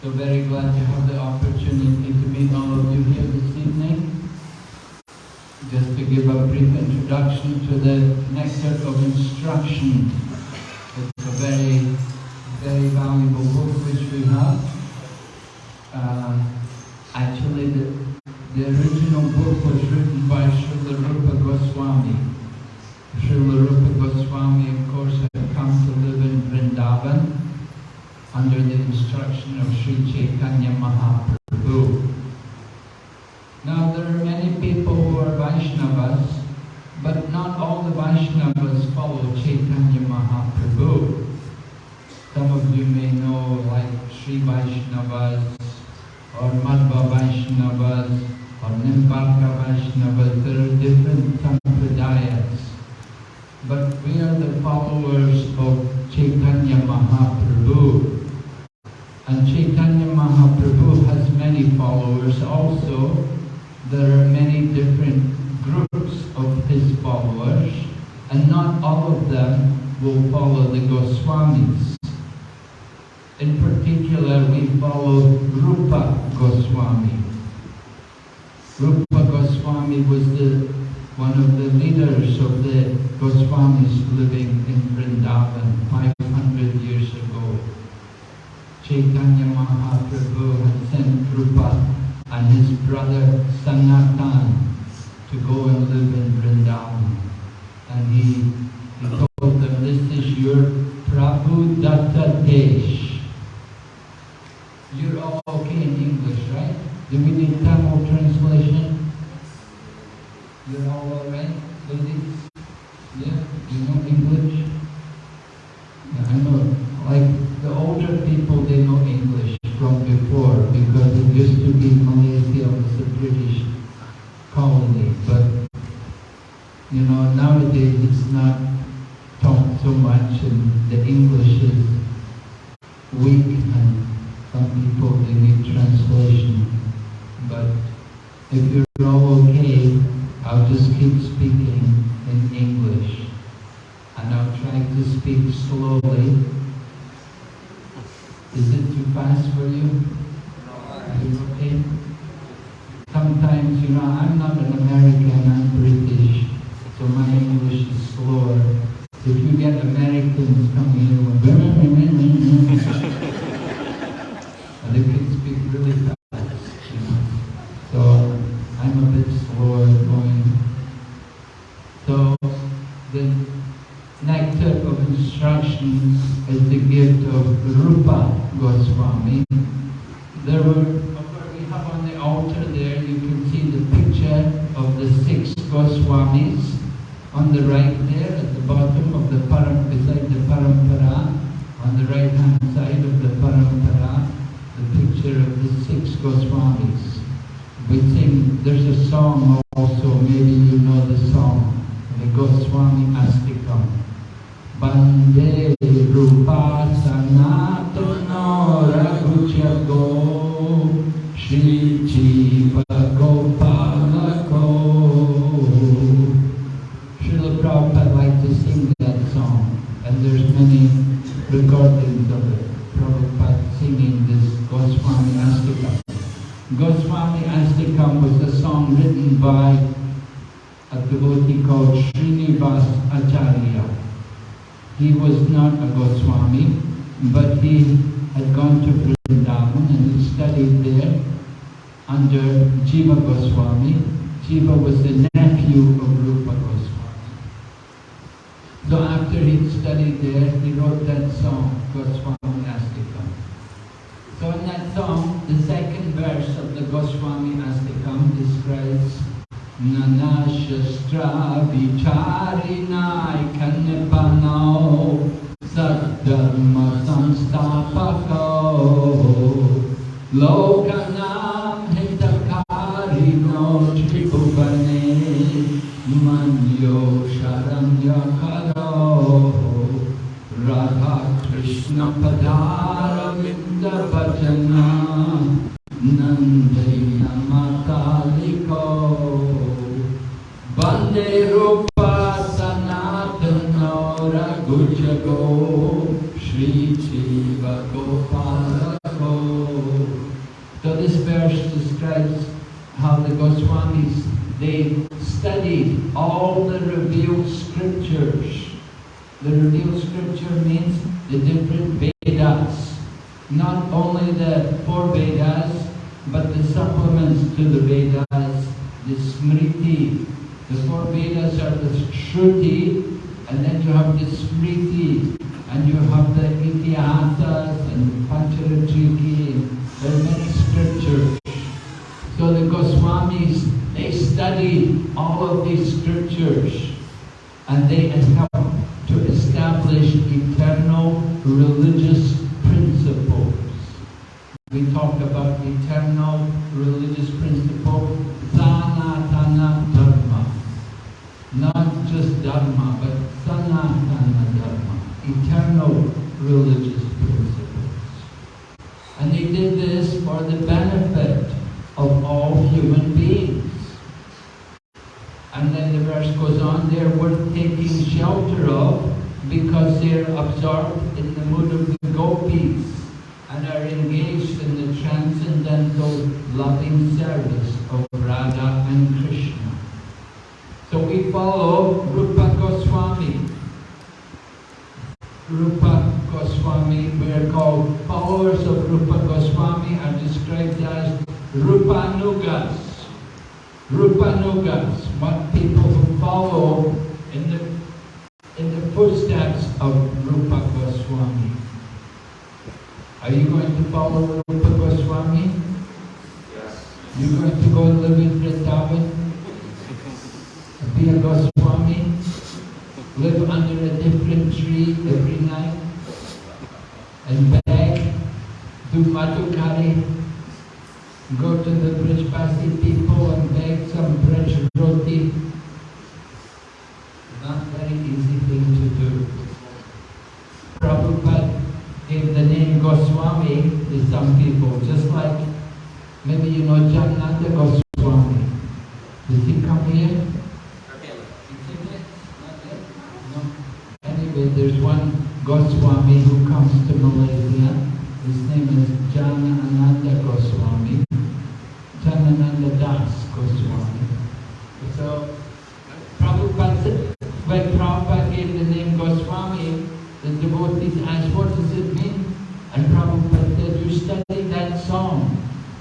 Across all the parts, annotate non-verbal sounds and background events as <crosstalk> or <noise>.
So very glad to have the opportunity give a brief introduction to the next set of instruction. It's a very, very valuable book which we have. Uh, actually, the, the original book was written by Srila Rupa Goswami. Srila Rupa Goswami, of course, had come to live in Vrindavan under the instruction of Sri Chaitanya Vaishnavas or Madhva Vaishnavas or Nimbarka Vaishnavas. There are different sampradayas. But we are the followers of Chaitanya Mahaprabhu. And Chaitanya Mahaprabhu has many followers also. There are many different groups of his followers and not all of them will follow the Goswamis we follow Rupa Goswami. Rupa Goswami was the one of the leaders of the Goswamis living in Vrindavan 500 years ago. Chaitanya Mahaprabhu had sent Rupa and his brother Sanatan to go and live in Vrindavan. And he, he all okay in English, right? Do we need Tamil translation? You're all alright? If you're all okay, I'll just keep speaking in English. And I'll try to speak slowly how the Goswamis, they studied all the revealed scriptures. The revealed scripture means the different Vedas, not only the four Vedas, but the supplements to the Vedas, the Smriti. The four Vedas are the Shruti, and then you have the Smriti, and you have the Itihasas and Pancharatrika. There are many scriptures. all of these scriptures and they help to establish eternal religious principles. We talk about eternal religious principle, sanatana dharma. Not just dharma, but sanatana dharma, eternal religious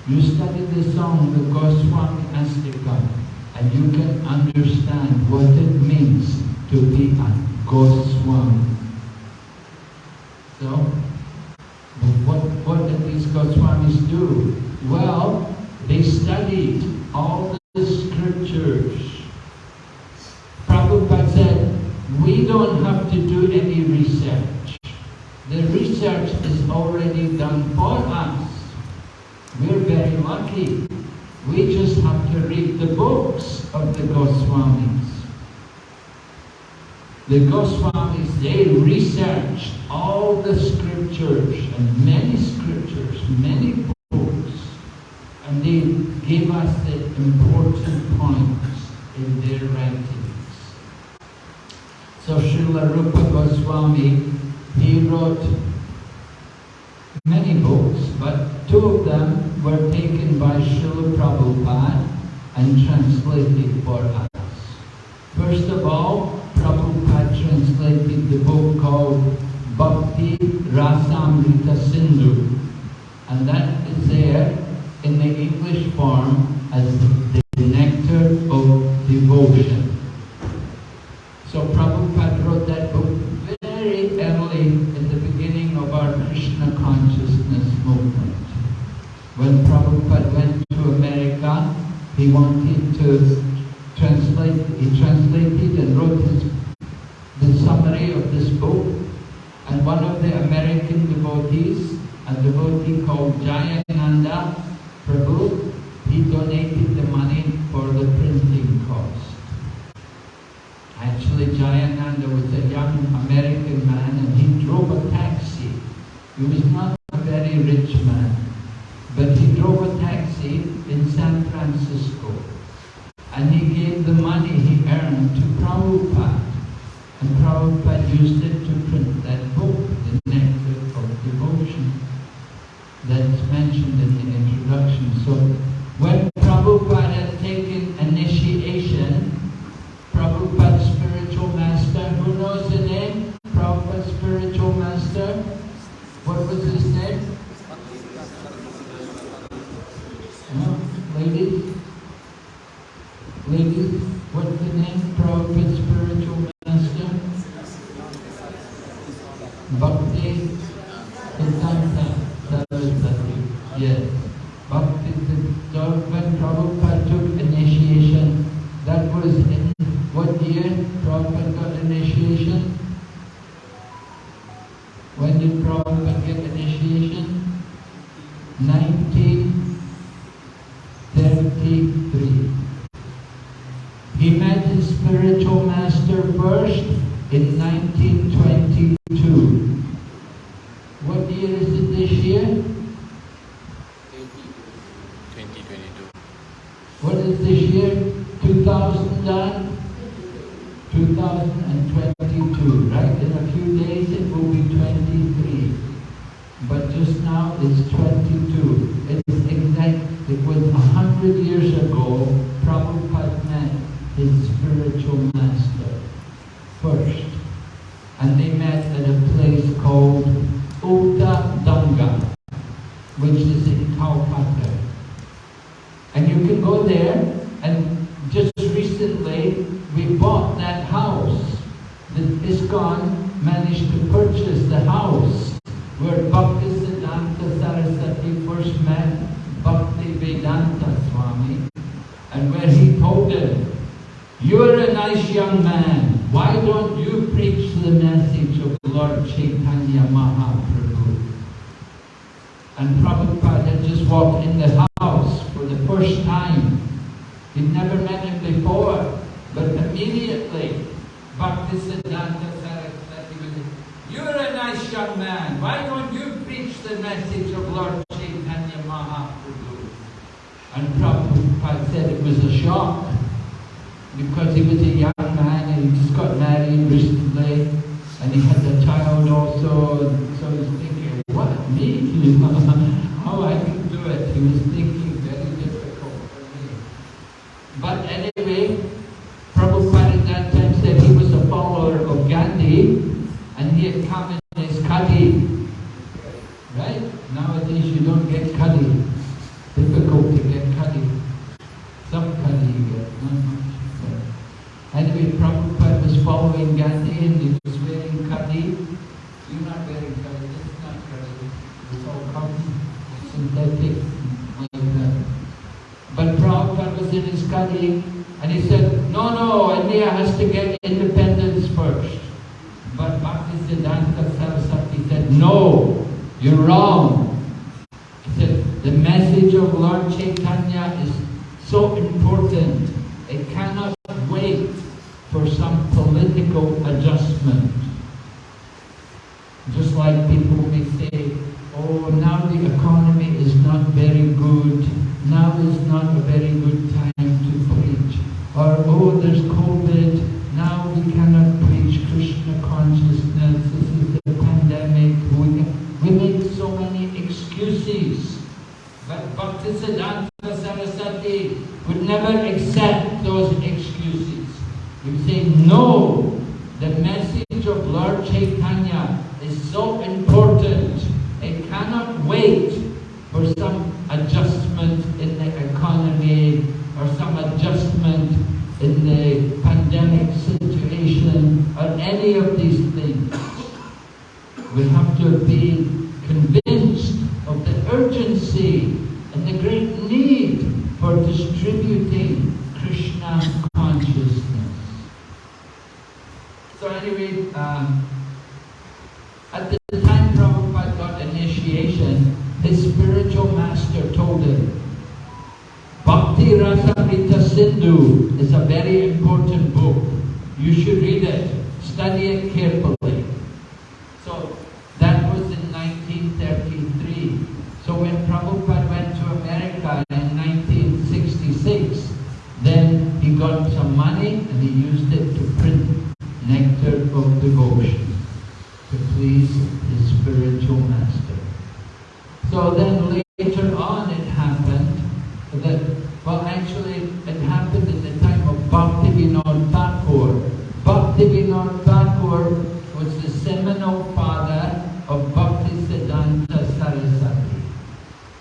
You study the song, the Goswami Ashtaka, and you can understand what it means to be a Goswami. So, what, what did these Goswamis do? Well, they studied all the scriptures. Prabhupada said, we don't have to do any research. The research is already done for us. We're very lucky. We just have to read the books of the Goswamis. The Goswamis, they researched all the scriptures and many scriptures, many books, and they gave us the important points in their writings. So Srila Rupa Goswami, he wrote many books, but two and translated for us. First of all, Prabhupada translated the book called Bhakti Rasamrita Sindhu, and that devotee called Jayananda Prabhu, he donated the money for the printing cost. Actually, Jayananda was a young American man and he drove a taxi. He was not But the the when Prabhupada took initiation, that was in what year Prabhupada got initiation? And he had a child also. And so he was thinking, what, me? How I can do it? He was thinking very difficult for me. But anyway, Prabhupada at that time said he was a follower of Gandhi and he had come in his khadi. Right? Nowadays you don't get khadi. Difficult to get khadi. Some khadi you get, not much. But anyway, Prabhupada was following Gandhi and he was wearing khadi. You're not wearing khadi, this is not khadi. It's all cotton, synthetic, like that. But Prabhupada was in his khadi and he said, no, no, India to get independence first. But Bhaktisiddhanta Saraswati said, no, you're wrong. He said, the message of Lord Chaitanya is so important, it cannot wait for some political adjustment. Just like people may say, oh, now the economy is not very good, now is not a very good time to preach. Or, oh, there's COVID, now we cannot preach Krishna consciousness, this is the pandemic, we, we make so many excuses. But Bhaktisiddhanta Saraswati would never accept those excuses. He would say, no, the message of Lord Chaitanya is so important, it cannot wait for some adjustment in the economy or some adjustment in the pandemic situation or any of these things. We have to be convinced of the urgency and the great need for distributing Krishna consciousness. So anyway, um, at the time Prabhupada got initiation, his spiritual master told him, Bhakti Rasamrita Sindhu is a very important book. You should read it, study it carefully. So that was in 1933. So when Prabhupada went to America in 1966, then he got some money and he used it to print Nectar of Devotion to please his spiritual master. So then later on it happened that, well actually it happened in the time of Bhakti Vinod Thakur. Bhakti Vinod Thakur was the seminal father of Bhakti Siddhanta Saraswati.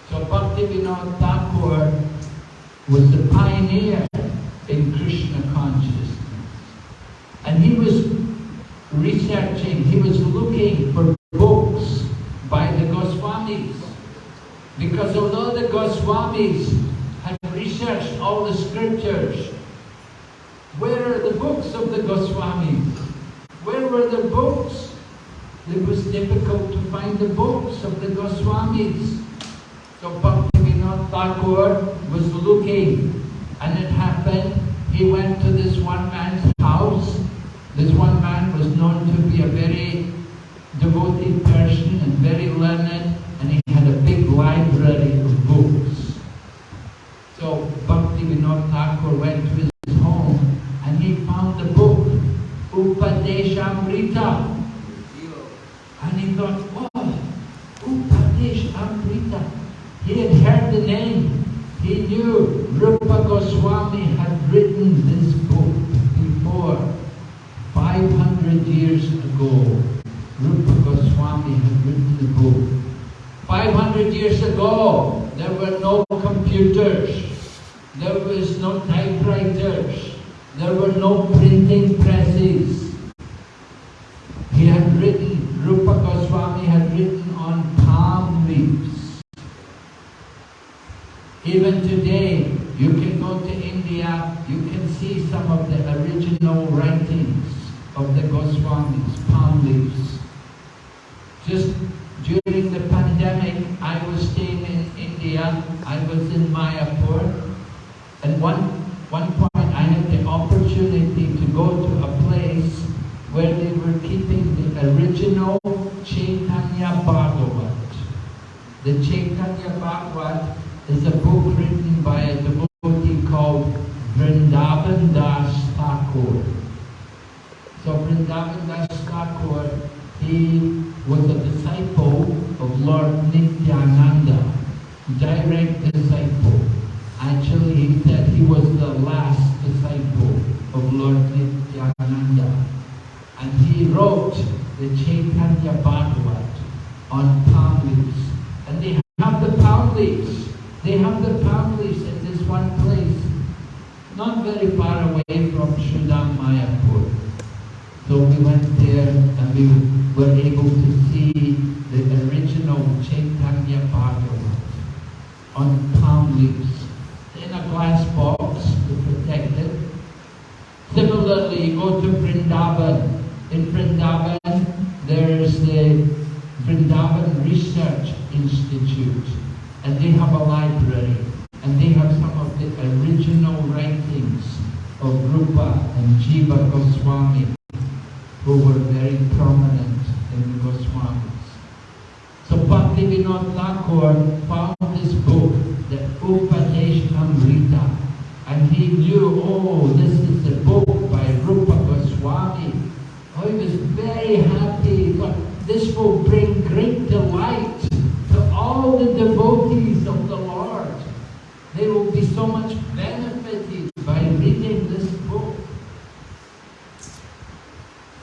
So Bhakti Vinod Thakur was the pioneer in Krishna consciousness. And he was researching, he was looking for books by the Goswamis. Because although the Goswamis had researched all the scriptures, where are the books of the Goswamis? Where were the books? It was difficult to find the books of the Goswamis. So Bhaktivinoda Thakur was looking and it happened, he went to this one man's house. This one man was known to be a very devoted person and very learned and he had a big library of books. So Bhakti Vinod Thakur went to his home and he found the book Upadeshamrita. And he thought, oh, Upadeshamrita. He had heard the name. He knew Rupa Goswami had written this book before. 500 years ago, Rupa Goswami the book. 500 years ago, there were no computers. There was no typewriters. There were no printing presses. He had written, Rupa Goswami had written on palm leaves. Even today, you can go to India, you can see some of the original writings of the Goswamis, palm leaves. Just during the pandemic, I was staying in India. I was in Mayapur. And one, one point, I had the opportunity to go to a place where they were keeping the original Chaitanya Bhagavat. The Chaitanya Bhagavat is a book written by a devotee called Vrindavan Das Thakur. So Vrindavan Das Thakur, he was a disciple of Lord Nityananda, direct disciple. Actually, he said he was the last disciple of Lord Nityananda. And he wrote the Chaitanya Bhagavat on palm leaves. And they have the palm leaves. They have the palm leaves in this one place, not far away from Sridham Mayapur. So we went there and we were able to see the original Chaitanya Bhagavat on palm leaves in a glass box to protect it. Similarly, you go to Vrindavan. In Vrindavan, there's the Vrindavan Research Institute, and they have a library, and they have some of the original writings of Rupa and Jiva Goswami, who were very prominent in the Goswamis. So Bhakti Vinod Thakur found this book, the Upadeshamrita, and he knew, oh, this is the book by Rupa Goswami. Oh, he was very happy. Thought, this will bring great delight to all the devotees of the Lord. They will be so much benefited by reading this book.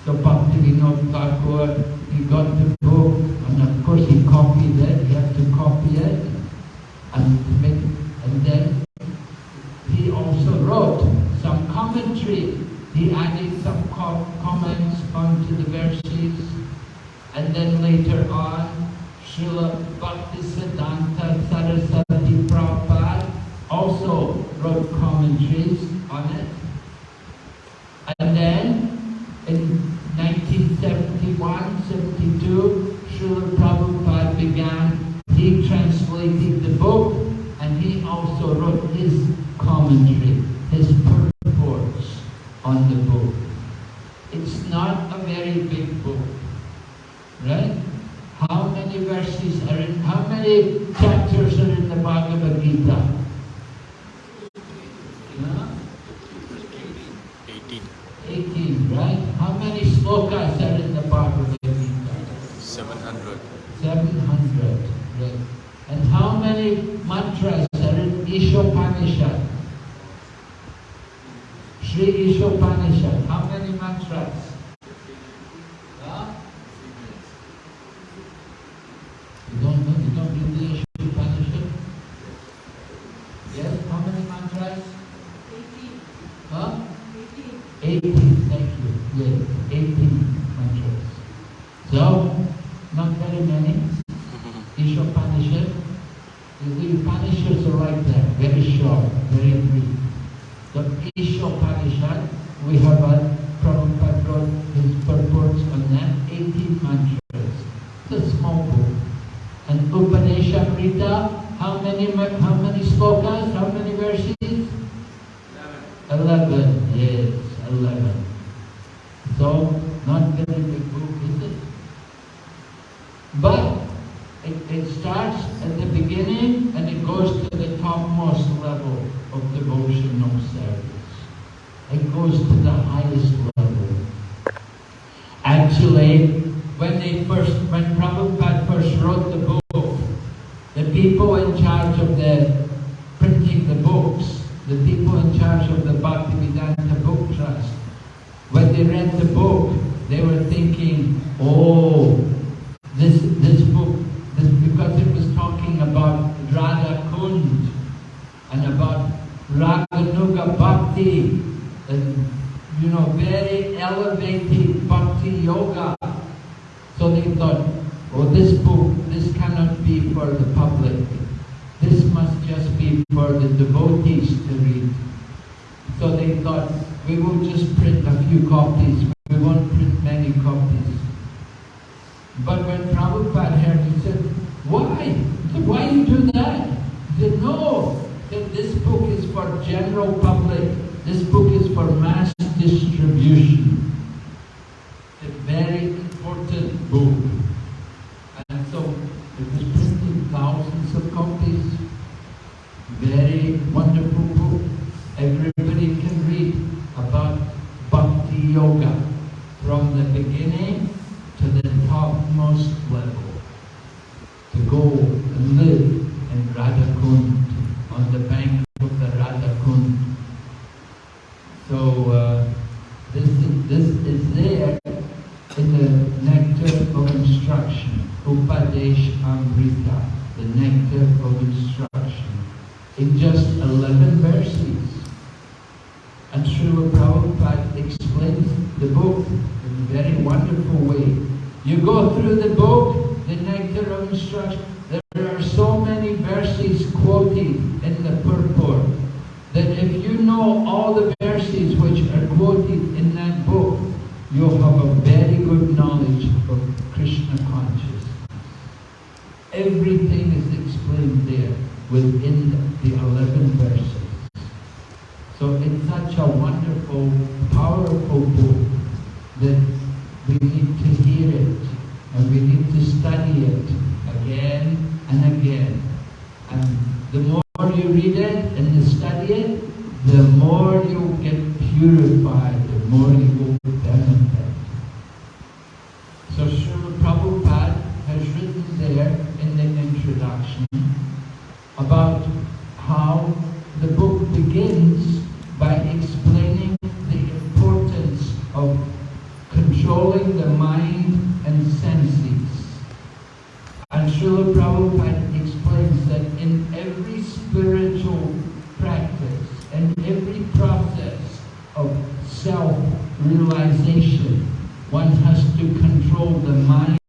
So Bhakti Vinod Thakur, he got the book, and of course he copied it, he had to copy it, and make, and then he also wrote some commentary. He added some co comments onto the verses, and then later on, Srila Bhaktisiddhanta Saraswati Prabhupada also wrote commentaries on it. And then in 1971-72, Srila Prabhupada began, he translated the book and he also wrote his commentary, his purports on the book. It's not a very big book, right? How many verses are in, how many chapters are in the Bhagavad Gita? Yeah? 18, 18, right? How many slokas are in the Bhagavad Gita? 700, 700, right? And how many mantras are in Ishopanishad? Sri Ishopanishad, how many mantras? Huh? You don't know, you don't read the Ishopanishad? Yes, how many mantras? Huh? 18, thank you. Yes, 18 mantras. So, not very many. Ishopanishad. The Upanishads are right there, very short, very brief. The Ishopanishad, we have a Prabhupada wrote his purports on that, 18 mantras. It's a small book. And Upadeshamrita, how many, ma- how many slokas, how many verses? 11, yes, 11. So, not very big book, is it? But it, it starts at the beginning and it goes to the topmost level of devotional service. It goes to the highest level. Actually, when they first, when Prabhupada first wrote the book, the people in charge of the printing the books, the people in charge of the Bhaktivedanta Book Trust, when they read the book, they were thinking, oh, this this book, this, because it was talking about Radha Kund and about Raganuga Bhakti, and you know, very elevated Bhakti Yoga. So they thought, oh, this book, this cannot be for the public. This must just be for the devotees to read. So they thought, we will just print a few copies. We won't print many copies. But when Prabhupada heard, he said, why? Why you do that? He said, no, that this book is for general public. This book is for mass distribution. A very important book. And so it was printed thousands of copies. Very wonderful book. Everybody can read about Bhakti Yoga from the beginning to the topmost level. To go and live in Radhakund, on the bank of the Radhakund. So uh, this, is, this is there in the nectar of instruction, Upadesh Amrita, the nectar of instruction, in just 11 verses. And Srila Prabhupada explains the book in a very wonderful way. You go through the book, the nectar of instruction, there are so many verses quoted in the purport that if you know all the verses which are quoted in that book, you'll have a very good knowledge of Krishna consciousness. Everything is explained there within the 11 verses. So it's such a wonderful, powerful book that we need to hear it and we need to study it again and again. And the more you read it and you study it, the more you get purified, the more you will benefit. So Srila Prabhupada has written there in the introduction about how the book begins by explaining the importance of controlling the mind and senses. And Srila Prabhupada explains that in every spiritual practice and every process of self-realization, one has to control the mind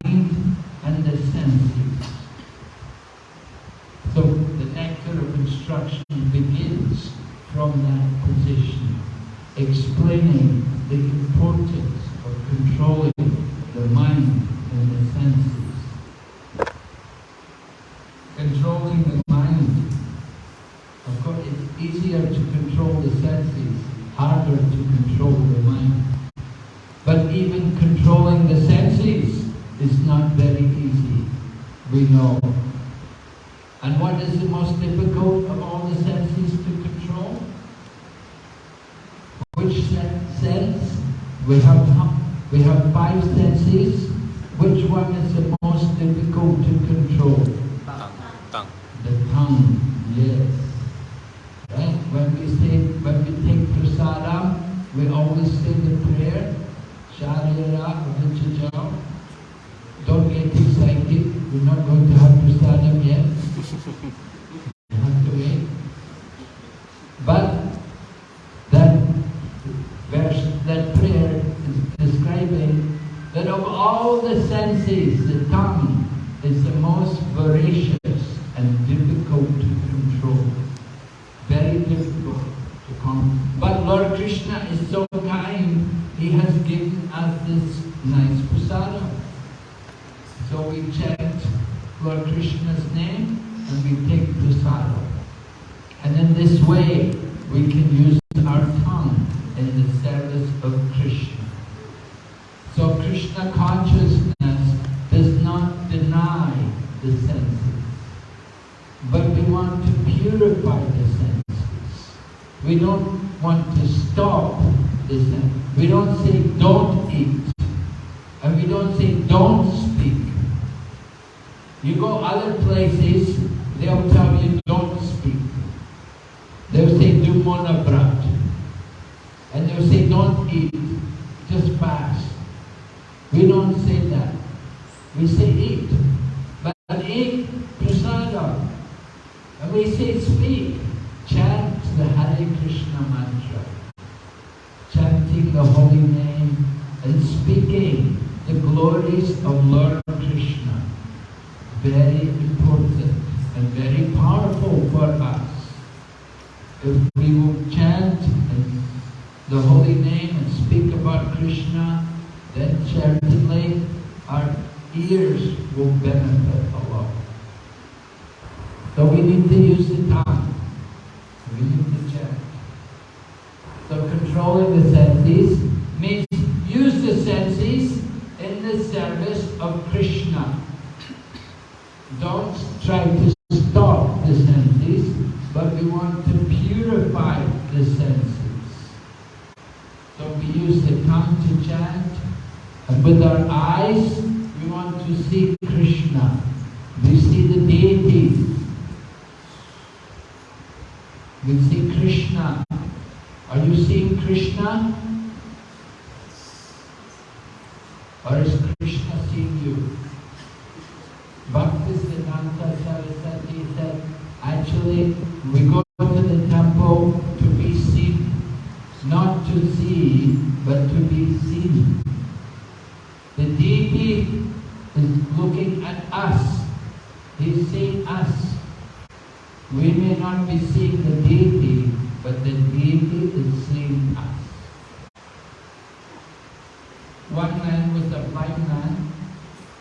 and the senses. So the nectar of instruction begins from that position, explaining the importance of controlling the mind and the senses. Controlling the mind. Of course, it's easier to control the senses, harder to control the mind. But even controlling the senses is not very easy, we know. And what is the most difficult of all the senses to control? Which sen- sense? We have, we have five senses. Which one is the most difficult to control? Tongue. Tongue. The tongue, yes. Right? When we say, when we take prasadam, we always say the prayer, Sharira Avidya Jal. Don't get excited, we're not going to have prasadam yet. You have to wait. But that verse, that prayer is describing that of all the senses, the tongue is the most voracious and difficult to control. Very difficult to control. But Lord Krishna is so kind, He has given us this nice prasadam. So we chant Lord Krishna's name and we take prasadam. And in this way, we can use our tongue in the service of Krishna. So Krishna consciousness does not deny the senses. But we want to purify the senses. We don't want to stop the senses. We don't say don't eat. And we don't say don't speak. You go other places, they'll tell you don't speak. They'll say do monabrat. And they'll say don't eat, just fast. We don't say that. We say eat. But eat prasadam. And we say speak. Chant the Hare Krishna mantra. Chanting the holy name and speaking the glories of Lord Krishna. Very important and very powerful for us. If we will chant the holy name and speak about Krishna, then certainly our ears will benefit a lot. So we need to use the tongue. We need to chant. So controlling the senses means use the senses in the of Krishna. Don't try to stop the senses, but we want to purify the senses. So we use the tongue to chant, and with our eyes, we want to see Krishna. We see the deity. We see Krishna. Are you seeing Krishna? Or is Krishna seeing you? Bhaktisiddhanta Saraswati said, actually, we go to the temple to be seen, not to see, but to be seen. The deity is looking at us. He's seeing us. We may not be seeing the deity, but the deity is seeing us. One man was a blind man,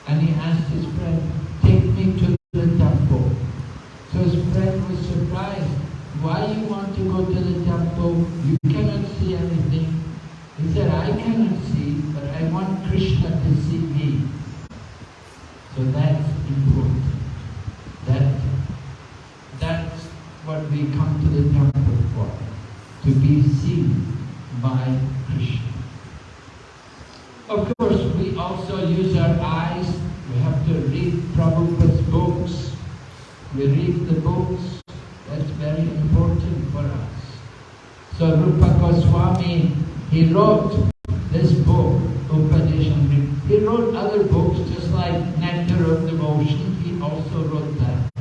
and he asked his friend, take me to the temple. So his friend was surprised. Why you want to go to the temple? You cannot see anything. He said, I cannot see, but I want Krishna to see me. So that's important. That, that's what we come to the temple for, to be seen by Krishna. Of course, we also use our eyes. We have to read Prabhupada's books. We read the books. That's very important for us. So Rupa Goswami, he wrote this book, Upadeshamrita. He wrote other books just like Nectar of Devotion. He also wrote that.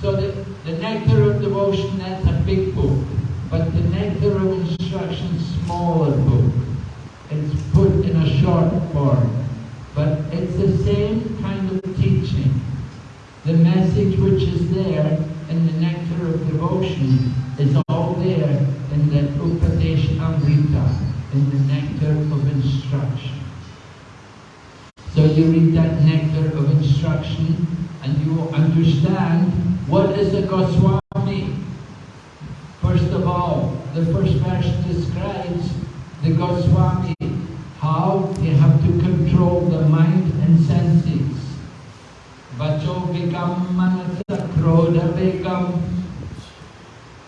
So the, the Nectar of Devotion, that's a big book. But the Nectar of Instruction, smaller book. It's put in a short form. But it's the same kind of teaching. The message which is there in the Nectar of Devotion is all there in the Upadeshamrita, in the Nectar of Instruction. So you read that Nectar of Instruction and you will understand what is a Goswami. First of all, the first verse describes the Goswami, how they have to control the mind and senses. Vacho Vegam Manasa Krodha Vegam.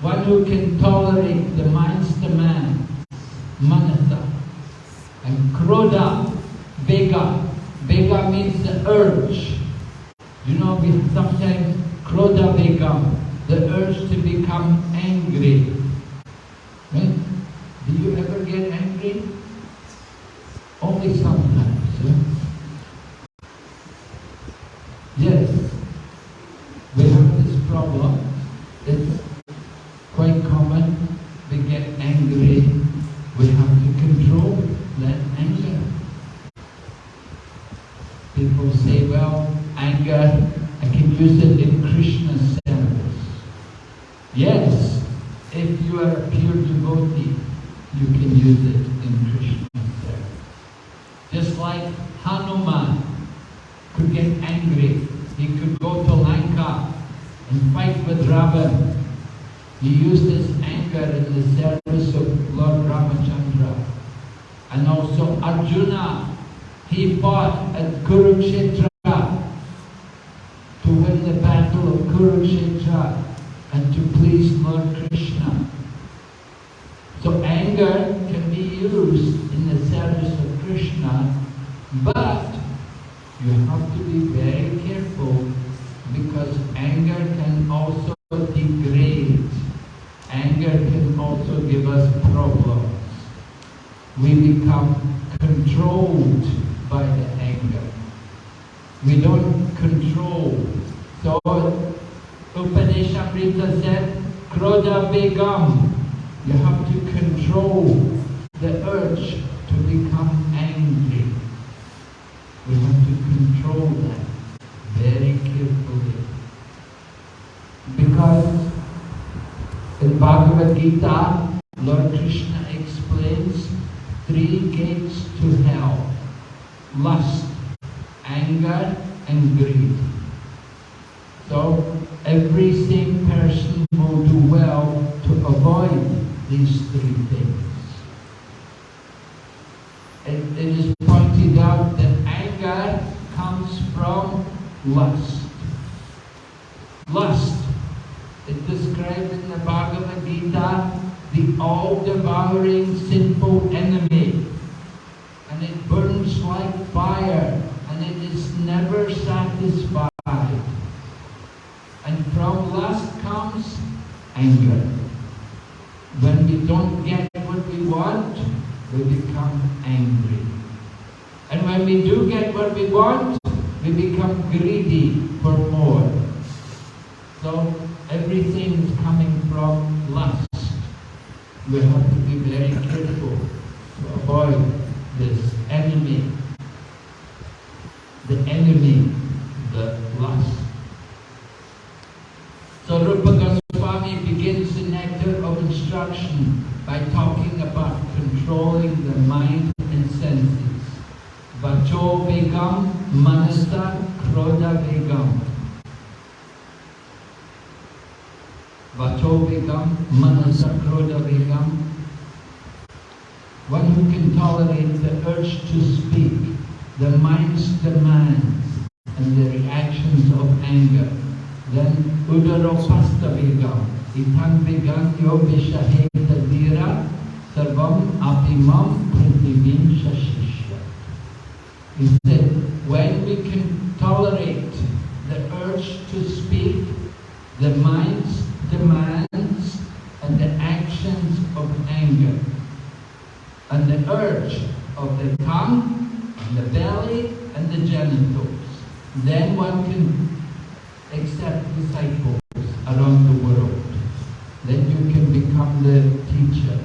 One who can tolerate the mind's demand, Manasa. And Krodha, Vega. Vega means the urge. You know, we sometimes Krodha Vegam, the urge to become angry. Right? Do you ever get angry? Only sometimes. Yeah? Yes, we have this problem. It's quite common. We get angry. We have to control that anger. People say, well, anger, I can use it in Krishna's service. Yes, if you are a pure devotee, you can use it in Krishna's service. Just like Hanuman could get angry. He could go to Lanka and fight with Ravan. He used his anger in the service of Lord Ramachandra. And also Arjuna, he fought at Kurukshetra to win the battle of Kurukshetra and to please Lord Krishna. So anger can be used in the service of Krishna, but you have to be very careful because anger can also degrade. Anger can also give us problems. We become controlled by the anger. We don't control. So Upadeshamrita said, Begam. You have to control the urge to become angry. We have to control that very carefully. Because in Bhagavad Gita, Lord Krishna explains three gates to hell. Lust, anger and greed. These three things. And it is pointed out that anger comes from lust. Lust. It described in the Bhagavad Gita the all-devouring sinful enemy. And it burns like fire and it is never satisfied. And from lust comes anger. Don't get what we want, we become angry. And when we do get what we want, we become greedy for more. So everything is coming from lust. We have to be very careful to avoid this enemy. The enemy, the lust. So Rupa Goswami begins the nectar of instruction by talking about controlling the mind and senses. Vacho Vegam Manasa Krodha Vegam. Vacho Vegam Manasa Krodha Vegam. One who can tolerate the urge to speak, the mind's demands, and the reactions of anger. Then Udaropastha Vegam. Itang Veganyo Vishaheta Dira Sarvam Apimam Prithivim Shashishya. He that when we can tolerate the urge to speak, the mind's demands and the actions of anger, and the urge of the tongue, and the belly, and the genitals, then one can accept disciples around the world. Then you can become the teacher.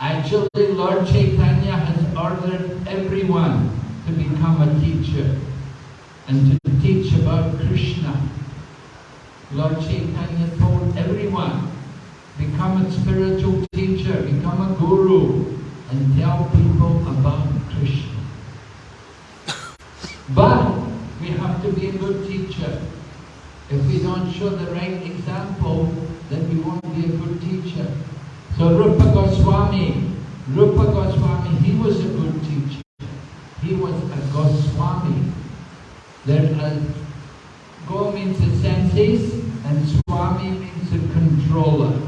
Actually, Lord Chaitanya has ordered everyone to become a teacher and to teach about Krishna. Lord Chaitanya told everyone, become a spiritual teacher, become a guru, and tell people about Krishna. <coughs> But we have to be a good teacher. If we don't show the right example, then we won't be a good teacher. So Rupa Goswami, Rupa Goswami, he was a good teacher. He was a Goswami. There, uh, Go means the senses, and Swami means the controller.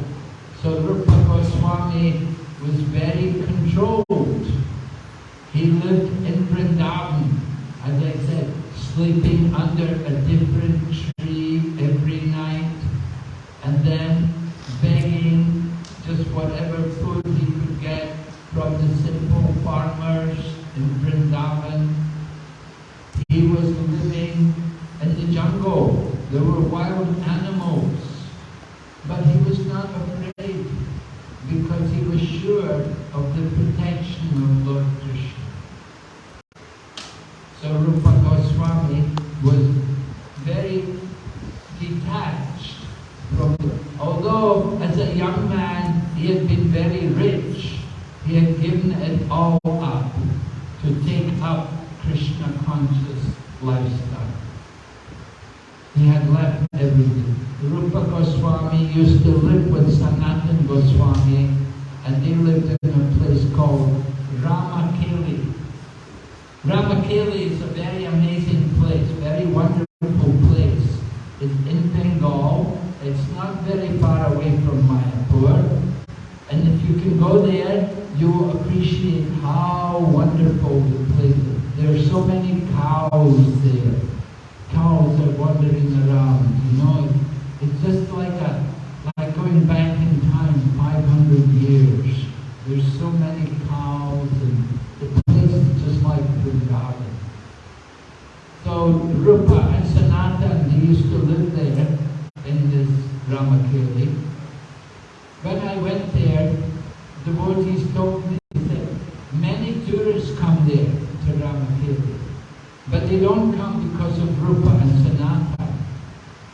So Rupa Goswami was very controlled. He lived in Vrindavan, as I said, sleeping under a different tree every night, and then begging just whatever food he could get from the simple farmers in Vrindavan. He was living in the jungle. There were wild animals. But he was not afraid because he was sure of the protection of Lord Krishna. So Rupa Goswami was very detached from although as a young man he had been very rich, he had given it all up to take up Krishna conscious lifestyle. He had left everything. Rupa Goswami used to live with Sanatan Goswami and they lived in a place called Ramakeli. Ramakeli is a very amazing place, very wonderful place. It's in Bengal. It's not very far away from Mayapur. And if you can go there, you will appreciate how wonderful the place is. There are so many cows there. Cows are wandering around, you know. It's just like a like going back in time 500 years. There's so many cows and the place is just like Vrindavan. So Rupa and Sanatan, they used to live there in this Ramakeli. When I went there, devotees told me that many tourists come there to Ramakeli. But they don't come because of Rupa and Sanatan.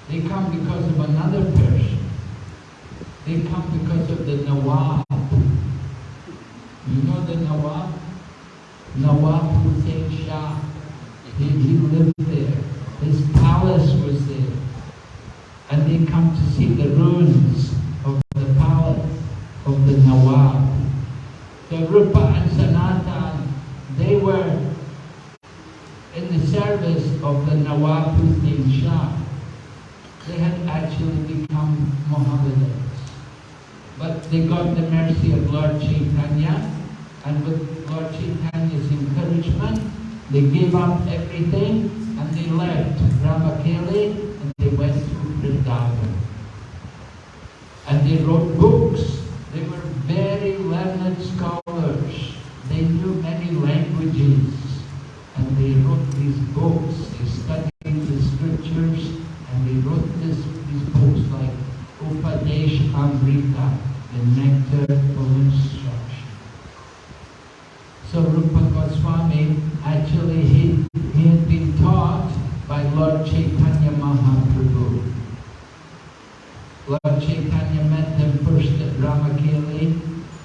They come because of another person. They come because of the Nawab. You know the Nawab? Nawab Hussain Shah. He, he lived there. His palace was there. And they come to see the ruins of the palace of the Nawab. So Rupa and Sanatan, they were in the service of the Nawab Hussein Shah. They had actually become Mohammedans. But they got the mercy of Lord Chaitanya, and with Lord Chaitanya's encouragement, they gave up everything and they left Ramakeli and they went to Vrindavan. And they wrote books. They were very learned scholars. They knew many languages. And they wrote these books. They studied the scriptures and they wrote this, these books like Upadeshamrita, the nectar of instruction. So Rupa Goswami, actually he, he had been taught by Lord Chaitanya Mahaprabhu. Lord Chaitanya met them first at Ramakeli,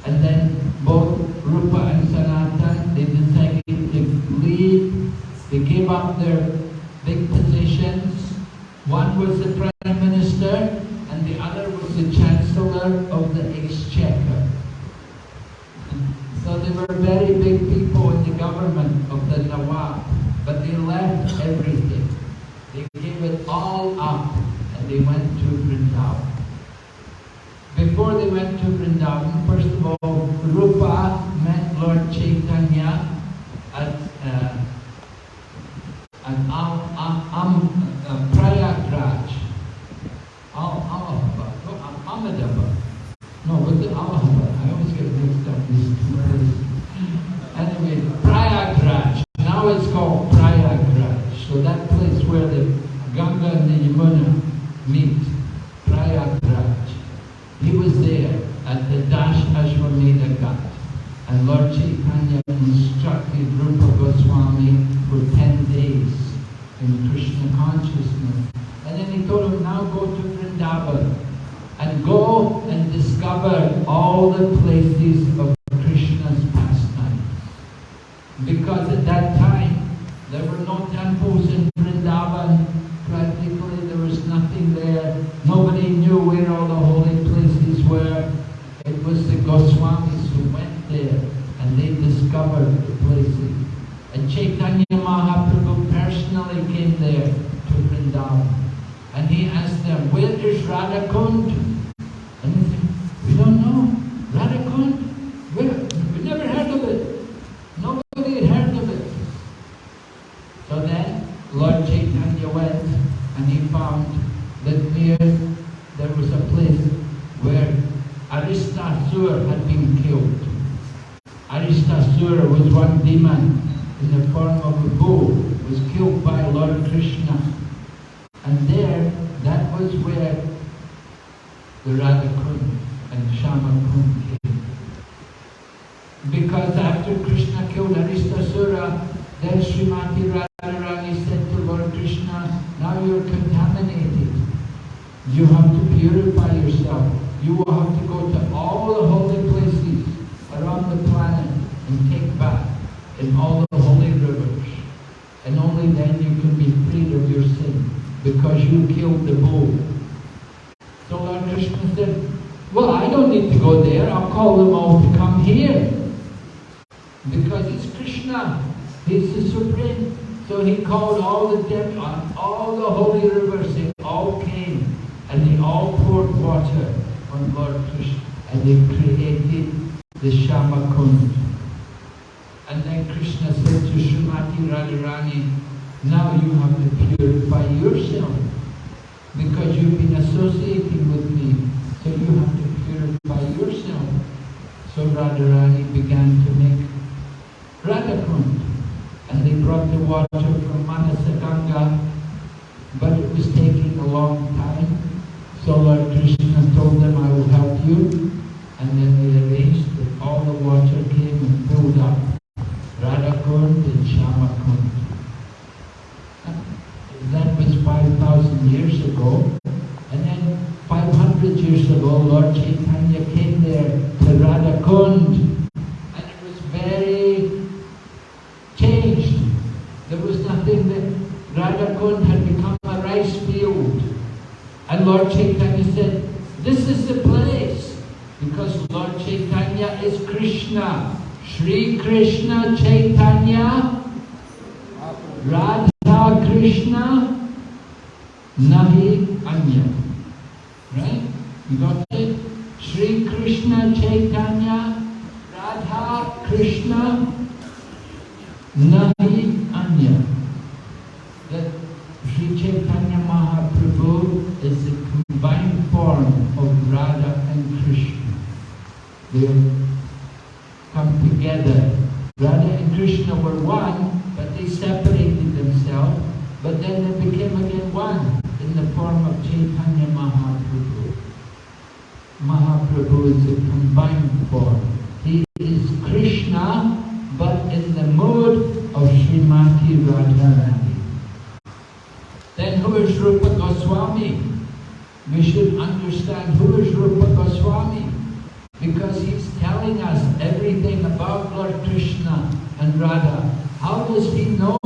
and then both Rupa and Sanatan, they decided to leave. Gave up You have to purify yourself. You will have to go to all the holy places around the planet and take bath in all the holy rivers. And only then you can be freed of your sin because you killed the bull. So Lord Krishna said, well, I don't need to go there. I'll call them all to come here. Because it's Krishna. He's the supreme. So he called all the dem- on all the holy rivers. They all came and they all poured water on Lord Krishna. And they created the Shyamakund. And then Krishna said to Srimati Radharani, now you have to purify yourself because you've been associating with me. So you have to purify yourself. So Radharani began to make Radhakund. And they brought the water from Manasaganga, but it was taking a long time. So Lord Krishna told them, I will help you. And then they arranged that all the water came and filled up Radhakund and Shyamakund. That was 5,000 years ago. And then 500 years ago, Lord Chaitanya came there to Radhakund. And it was very changed. There was nothing Radha Kund had become a rice field. And Chaitanya said, this is the place. Because Lord Chaitanya is Krishna. Sri Krishna Chaitanya, Radha Krishna, Nahi Anya. Right? You got it? Sri Krishna Chaitanya, Radha Krishna, Nahi Anya. That Sri Chaitanya Mahaprabhu is the combined form of Radha and Krishna. They have come together. Radha and Krishna were one, but they separated themselves, but then they became again one in the form of Chaitanya Mahaprabhu. Mahaprabhu is a combined form. He is Krishna, but in the mode of Srimati Radharani. Then who is Rupa Goswami? We should understand who is Rupa Goswami because he's telling us everything about Lord Krishna and Radha. How does he know?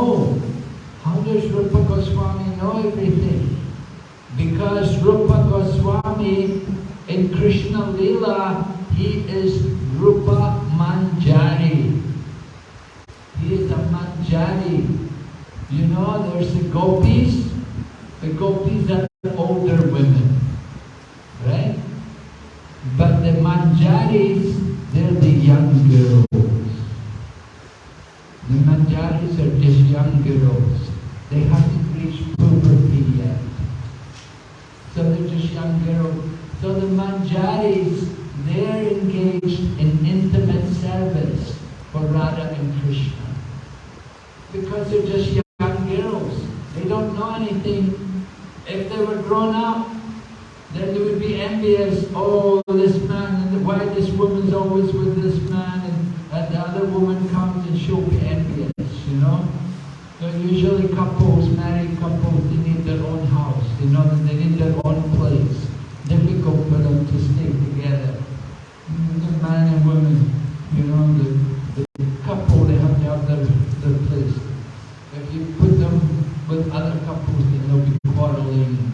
How does Rupa Goswami know everything? Because Rupa Goswami in Krishna Lila, he is Rupa Manjari. He is a Manjari. You know, there's the gopis. The gopis are older women, right? But the Manjaris, they're the young girls. The Manjaris are just young girls. They haven't reached puberty yet. So they're just young girls. So the Manjaris, they're engaged in intimate service for Radha and Krishna. Because they're just young girls. They don't know anything. If they were grown up, then they would be envious, oh, this man, and why this woman's always with this man, and, and the other woman comes and she'll be envious, you know? So usually couples, married couples, they need their own house, you know, they need their own place. Difficult for them to stay together. Mm, The man and woman, you know, the, the couple, they have to have their, their place. If you put them with other couples, then they'll be quarreling,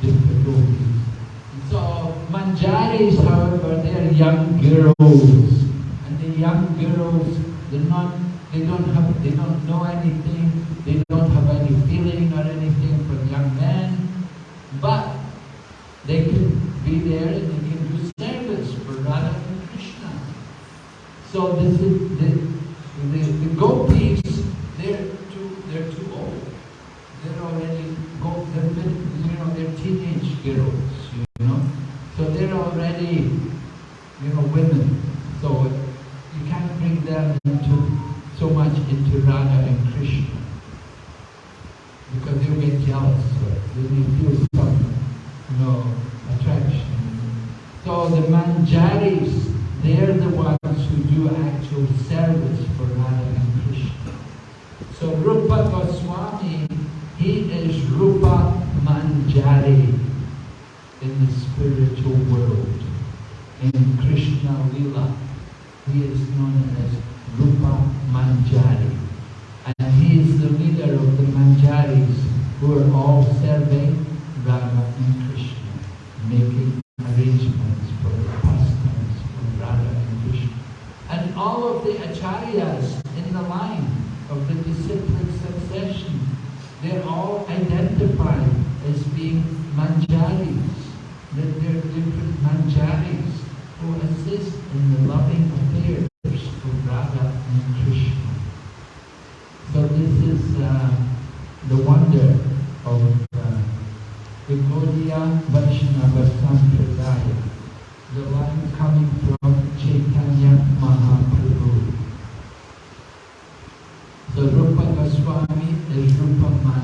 difficulties. So Manjaris, however, they are young girls, and the young girls, they're not, they don't have, they don't know anything, they don't have any feeling or anything for young men, but they can be there and they can do service for Radha and Krishna. So this is the the, the gopis, they're too they're too old. They're already go they're been, you know they're teenage girls, you know. So they're already you know women. So you can't bring them into so much into Radha and Krishna. Because they'll get jealous, they may feel some you know attraction. So the manjaris, they're the ones who do actual service for Radha and Krishna. So Rupa Goswami, he is Rupa Manjari in the spiritual world. In Krishna Lila, he is known as Rupa Manjari. And he is the leader of the Manjaris who are all serving Radha and Krishna, making arrangements for the pastimes of Radha and Krishna. And all of the acharyas in the line of the disciplic succession, they're all identified as being manjaris. That they're different manjaris who assist in the loving affairs of Radha and Krishna. So this is uh, the wonder of uh, the Gaudiya Vaishnava Sampradaya, the line coming from Chaitanya Mahaprabhu. So Rupa Goswami is Rupa Manjari,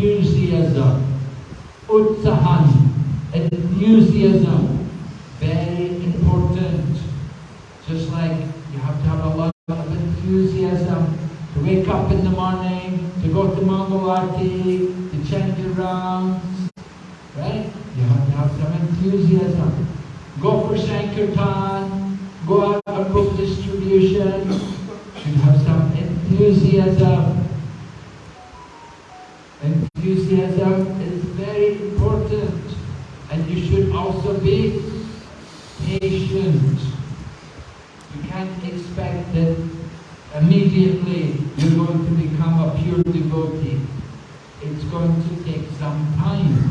enthusiasm, utsahan, enthusiasm, very important. Just like you have to have a lot of enthusiasm to wake up in the morning, to go to Mangalati, to change rounds, right? You have to have some enthusiasm. Go for Sankirtan, go out for book distribution, you have some enthusiasm. to be patient. You can't expect that immediately you're going to become a pure devotee. It's going to take some time.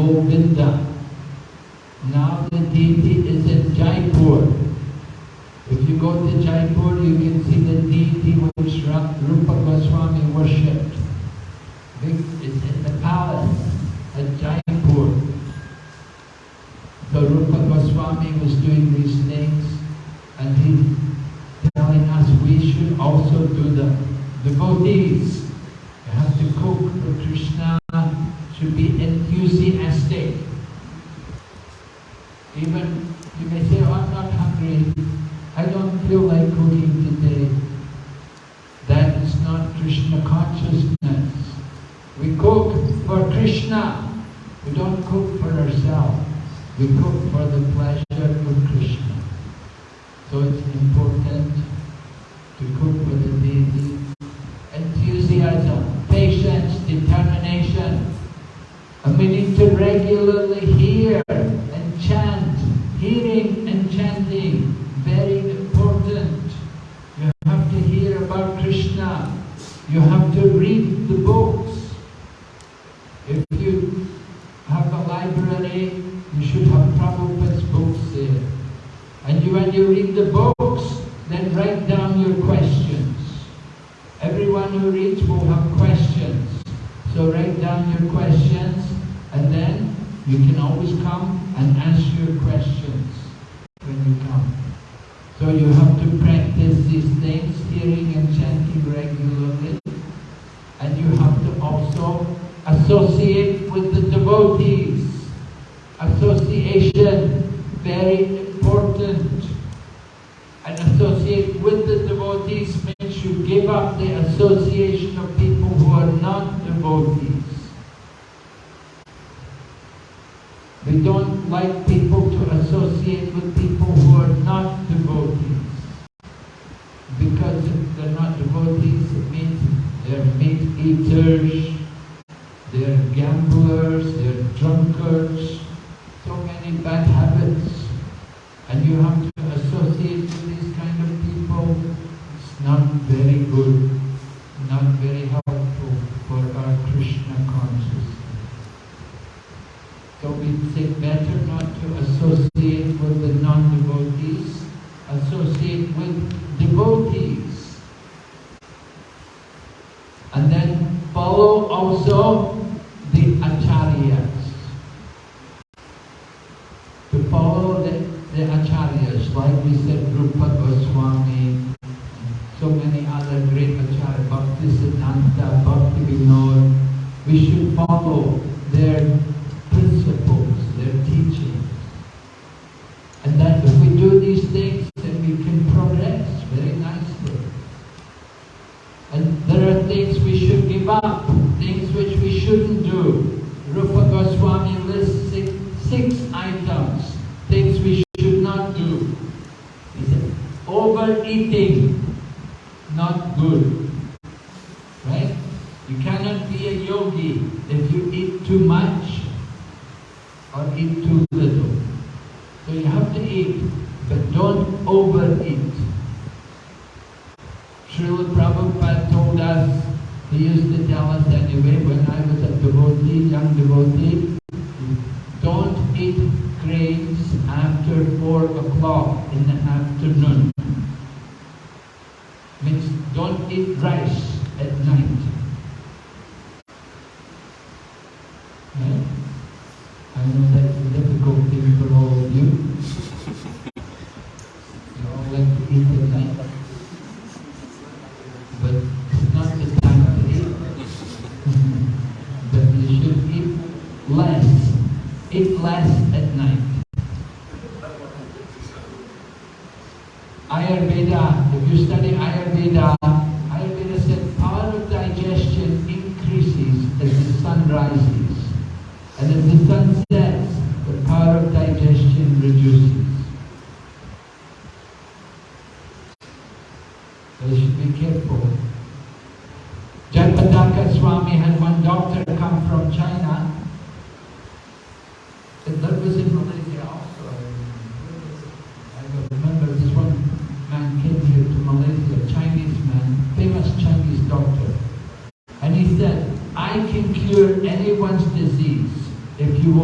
Govinda. Now the deity is in Jaipur. If you go to Jaipur, you can see the deity You can always come. bad habits and you have to associate with these kind of people, it's not very good, not very helpful for our Krishna consciousness. So we say better not to associate with the non-devotees, associate with devotees. And then follow also the why we said Rupa Goswami, so many other great Acharya, Bhakti Siddhanta, Bhakti Vinod. We should follow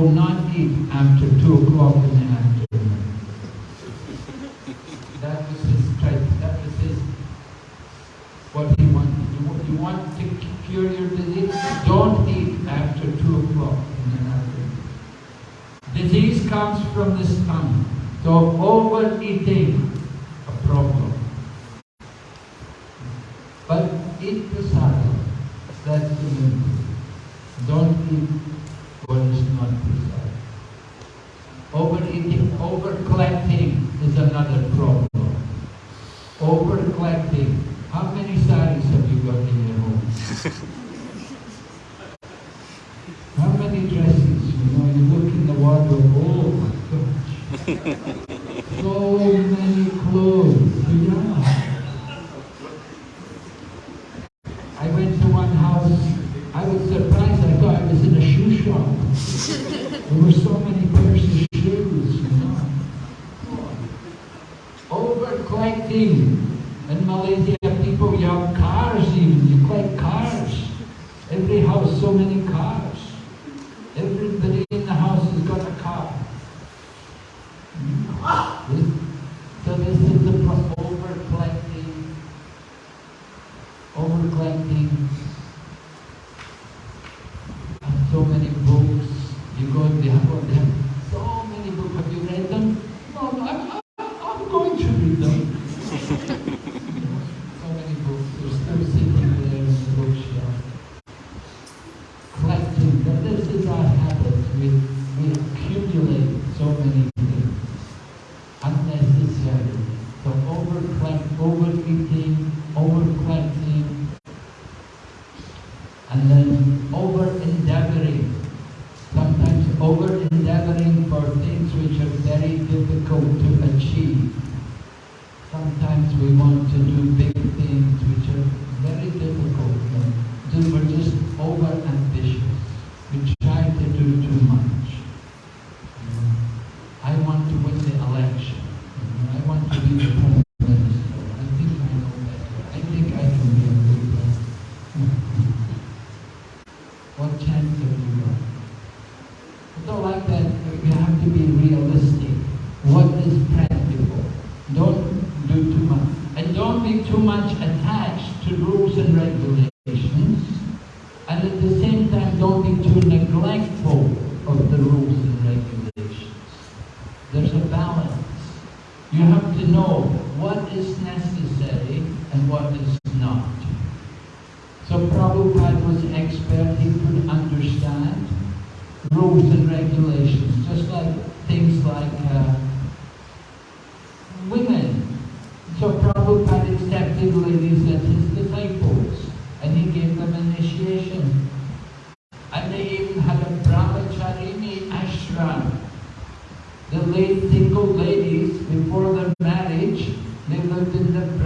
will not eat after 2 o'clock in the afternoon. That was his, that was his, what he wanted. You want, you want to cure your disease? Don't eat after 2 o'clock in the afternoon. Disease comes from the stomach. So overeating, a problem. But eat prasadam. That's the Don't eat was not preserved. Overeating, overcollecting is another problem. Overcollecting. How many saris have you got in your home? <laughs> How many dresses? You know, you look in the wardrobe, oh my gosh. <laughs>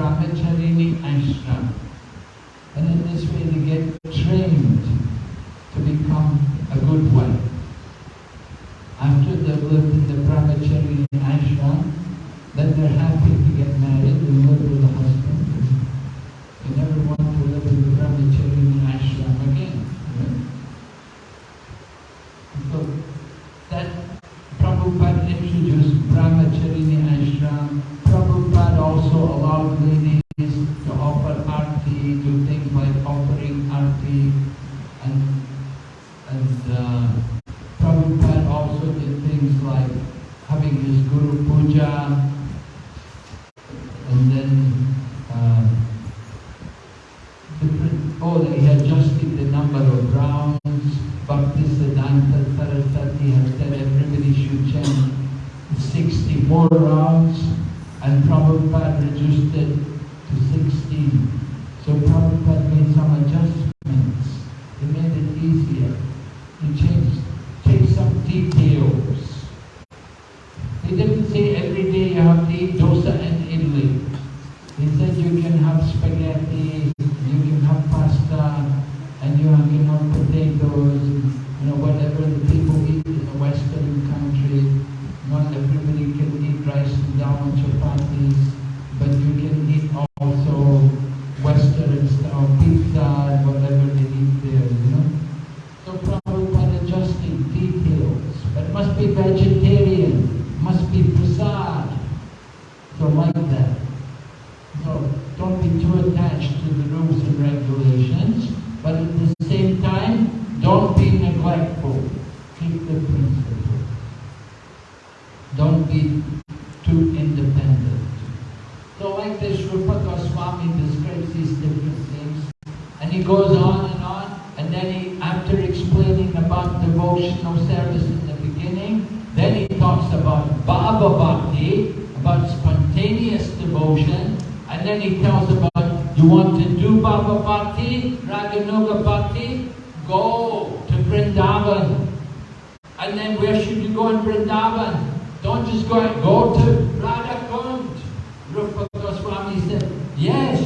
Brahmachari and Shravan.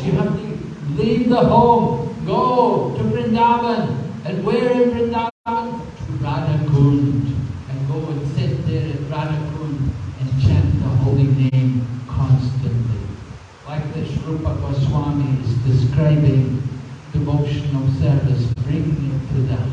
you have to leave the home, go to Vrindavan, and where in Vrindavan? To Radhakund, and go and sit there at Radhakund and chant the holy name constantly. Like this Rupa Goswami is describing devotional service, bringing it to the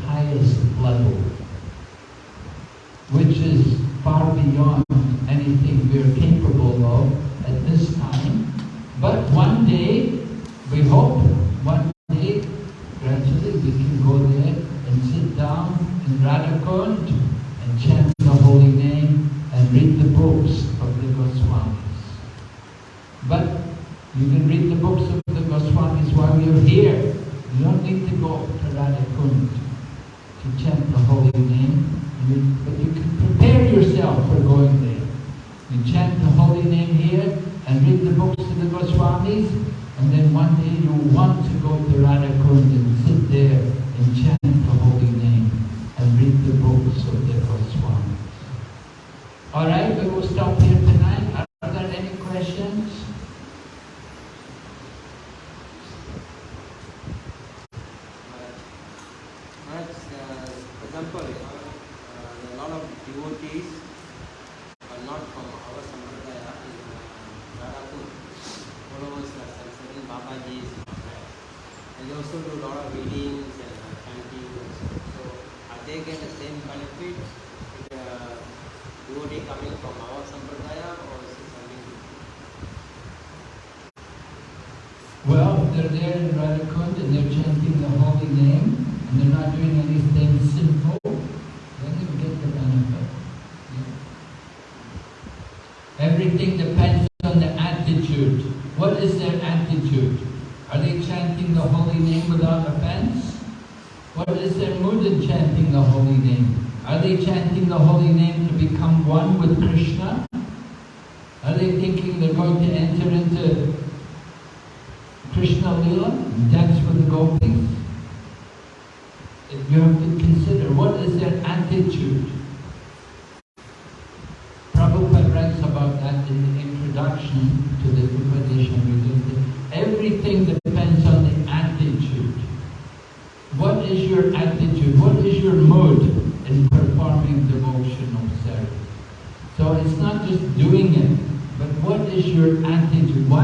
name, you, but you can prepare yourself for going there. You chant the holy name here and read the books of the Goswamis, and then one day you want to go to Radha Kunda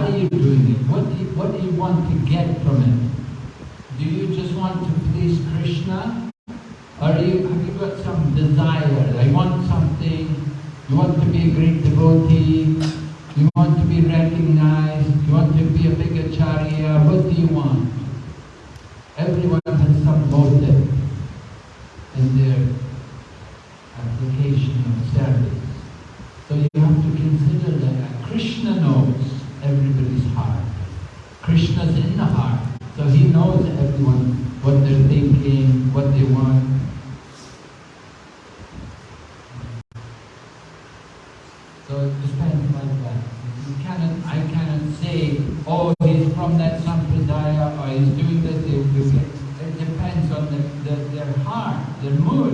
are you doing it? What do you, what do you want to get from it? Do you just want to please Krishna? Or you, have you got some desire? I want something. You want to be a great devotee. You want to be recognized. Krishna's in the heart. So he knows everyone, what they're thinking, what they want. So it depends like that. You cannot, I cannot say, oh, he's from that sampradaya or he's doing this. It depends on the, the, their heart, their mood.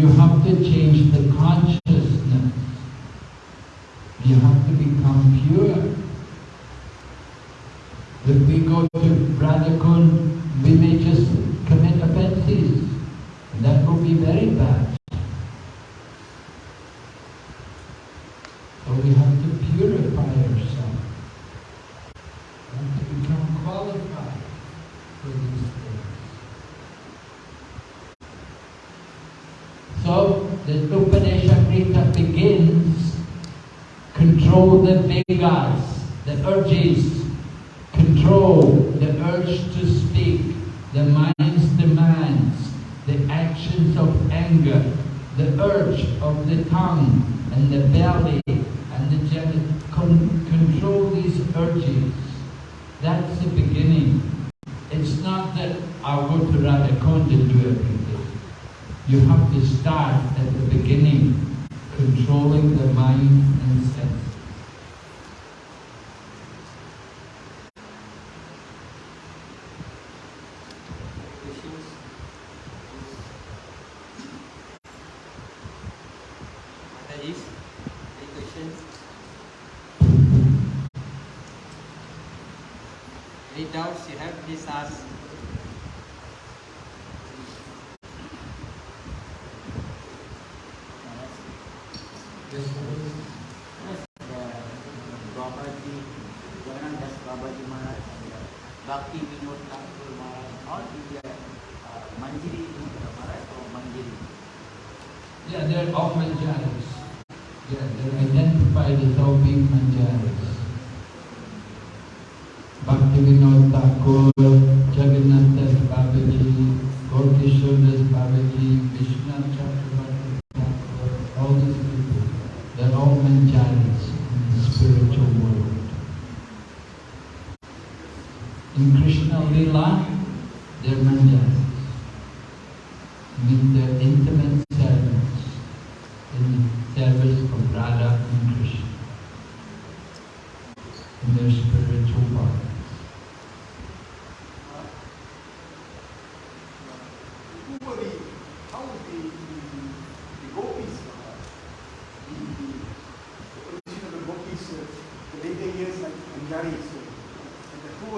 You have to change the consciousness. You have to become pure. If we go to Radhakund, we may just commit offenses. That will be very bad. control that made the urges, control the urge to speak, the mind's demands, the actions of anger, the urge of the tongue and the belly and the genitals. Con control these urges. That's the beginning. It's not that I'll go to Radha Kunda and do everything. You have to start at the beginning, controlling the mind who?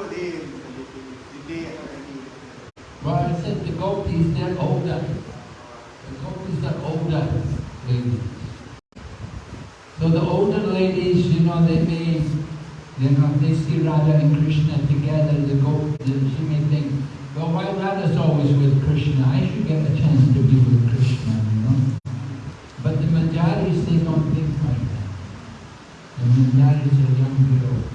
Well, I said the goat is not older. The goat is not older ladies. So the older ladies, you know, they may, you know, they see Radha and Krishna together. The goat, she may think, well, why Radha's always with Krishna? I should get a chance to be with Krishna, you know. But the Manjaris, they don't think like that. The Manjaris are young girls.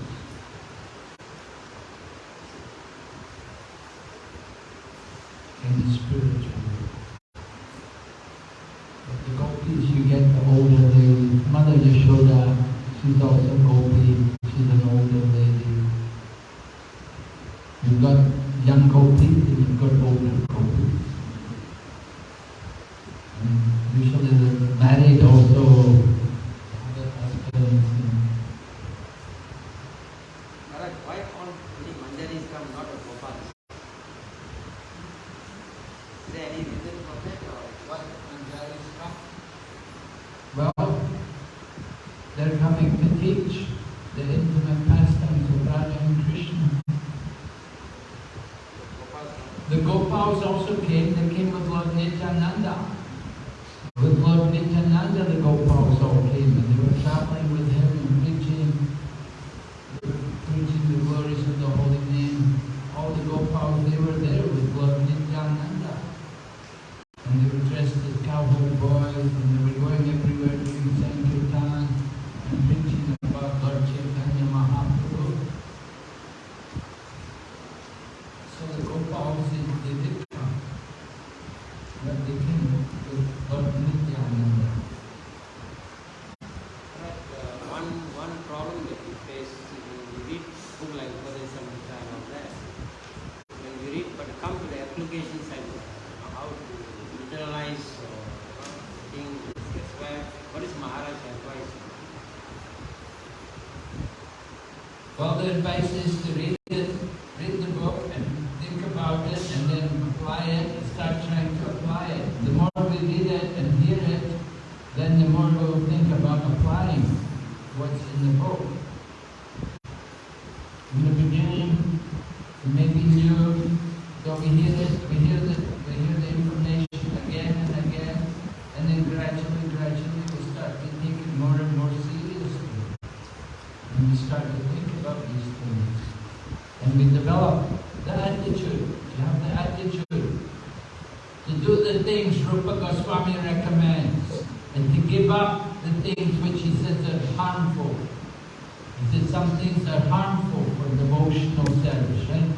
advice to think about these things. And we develop the attitude, to have the attitude to do the things Rupa Goswami recommends and to give up the things which he says are harmful. He says some things are harmful for devotional service, right?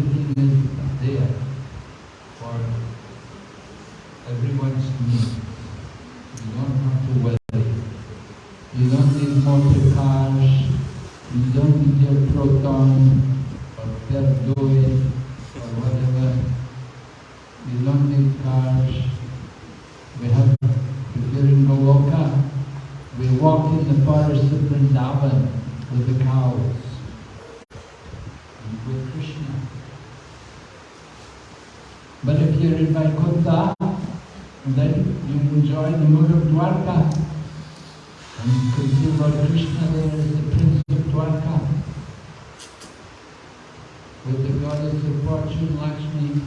everything is there for everyone's need. You don't have to worry. You don't need motor cars. You don't need your protons. And then you enjoy the mood of Dwarka. And you can see Lord Krishna there as the prince of Dwarka. With the goddess of fortune, Lakshmi,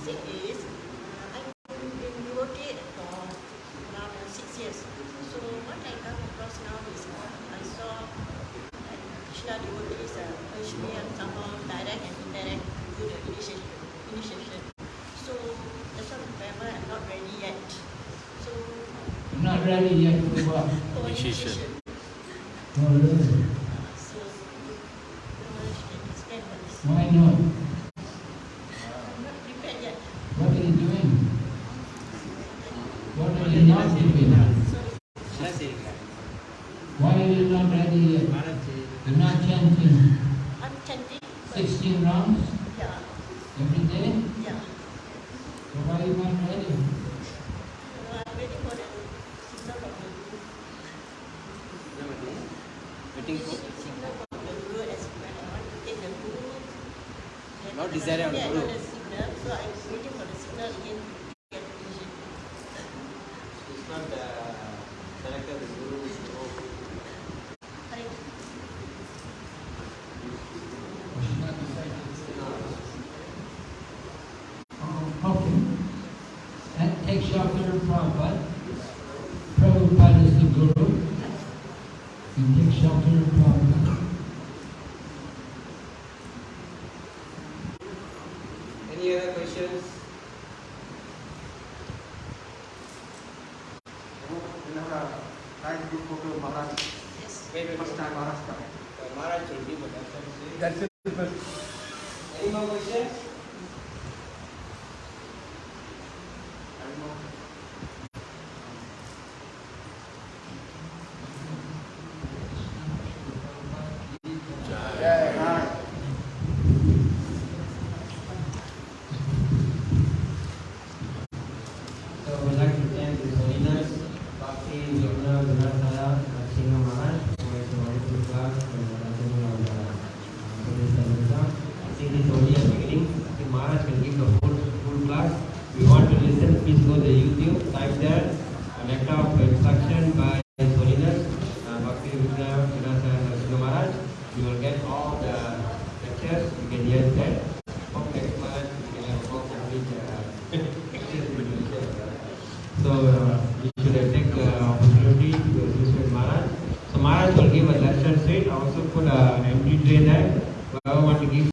thing is, I've been working for around six years. So what I come across now is I saw that Krishna devotees uh, urge me on somehow direct and indirect to the initiation. initiation. So that's why I'm not ready yet. So not ready yet for <laughs> initiation.